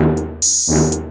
ます。